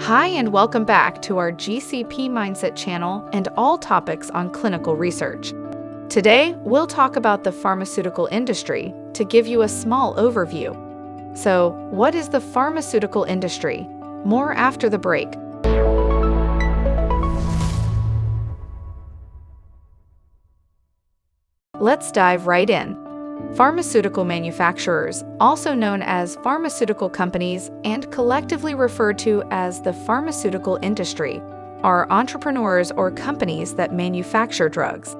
Hi, and welcome back to our GCP Mindset channel and all topics on clinical research. Today, we'll talk about the pharmaceutical industry to give you a small overview. So, what is the pharmaceutical industry? More after the break. Let's dive right in. Pharmaceutical manufacturers, also known as pharmaceutical companies and collectively referred to as the pharmaceutical industry, are entrepreneurs or companies that manufacture drugs.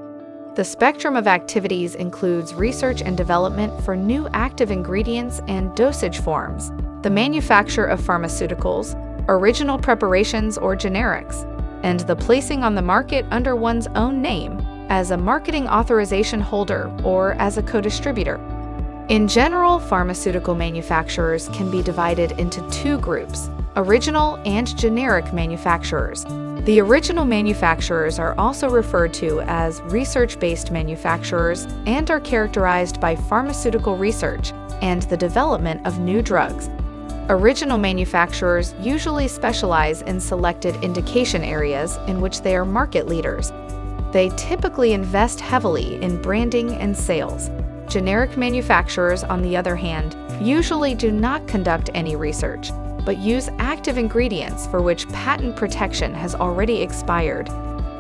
The spectrum of activities includes research and development for new active ingredients and dosage forms, the manufacture of pharmaceuticals, original preparations or generics, and the placing on the market under one's own name as a marketing authorization holder or as a co-distributor. In general, pharmaceutical manufacturers can be divided into two groups, original and generic manufacturers. The original manufacturers are also referred to as research-based manufacturers and are characterized by pharmaceutical research and the development of new drugs. Original manufacturers usually specialize in selected indication areas in which they are market leaders, they typically invest heavily in branding and sales. Generic manufacturers, on the other hand, usually do not conduct any research, but use active ingredients for which patent protection has already expired.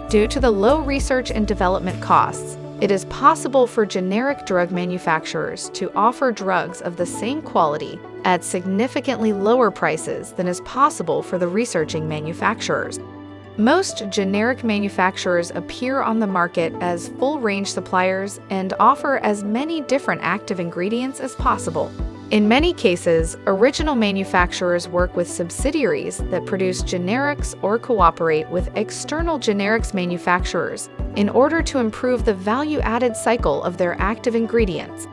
Due to the low research and development costs, it is possible for generic drug manufacturers to offer drugs of the same quality at significantly lower prices than is possible for the researching manufacturers. Most generic manufacturers appear on the market as full-range suppliers and offer as many different active ingredients as possible. In many cases, original manufacturers work with subsidiaries that produce generics or cooperate with external generics manufacturers in order to improve the value-added cycle of their active ingredients.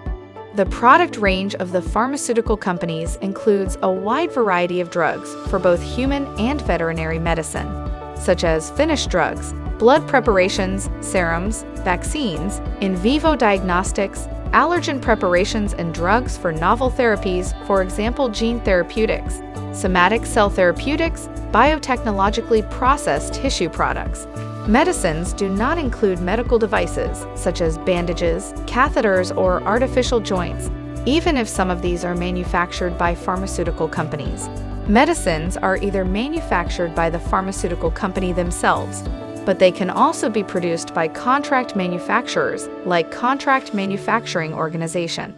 The product range of the pharmaceutical companies includes a wide variety of drugs for both human and veterinary medicine such as finished drugs, blood preparations, serums, vaccines, in vivo diagnostics, allergen preparations and drugs for novel therapies, for example gene therapeutics, somatic cell therapeutics, biotechnologically processed tissue products. Medicines do not include medical devices, such as bandages, catheters, or artificial joints, even if some of these are manufactured by pharmaceutical companies. Medicines are either manufactured by the pharmaceutical company themselves, but they can also be produced by contract manufacturers like Contract Manufacturing Organization.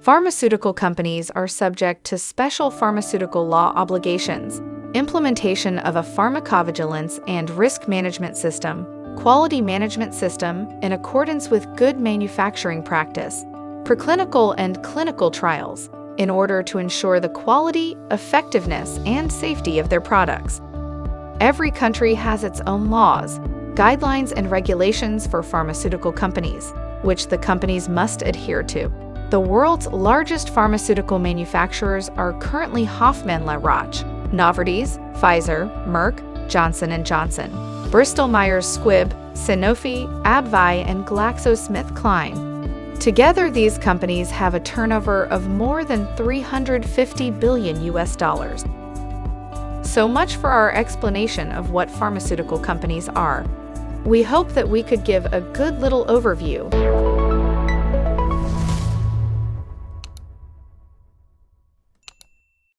Pharmaceutical companies are subject to special pharmaceutical law obligations, implementation of a pharmacovigilance and risk management system, quality management system in accordance with good manufacturing practice, preclinical and clinical trials, in order to ensure the quality, effectiveness, and safety of their products. Every country has its own laws, guidelines, and regulations for pharmaceutical companies, which the companies must adhere to. The world's largest pharmaceutical manufacturers are currently Hoffmann La Roche, Novartis, Pfizer, Merck, Johnson & Johnson, Bristol-Myers Squibb, Sanofi, AbbVie, and GlaxoSmithKline. Together, these companies have a turnover of more than 350 billion US dollars. So much for our explanation of what pharmaceutical companies are. We hope that we could give a good little overview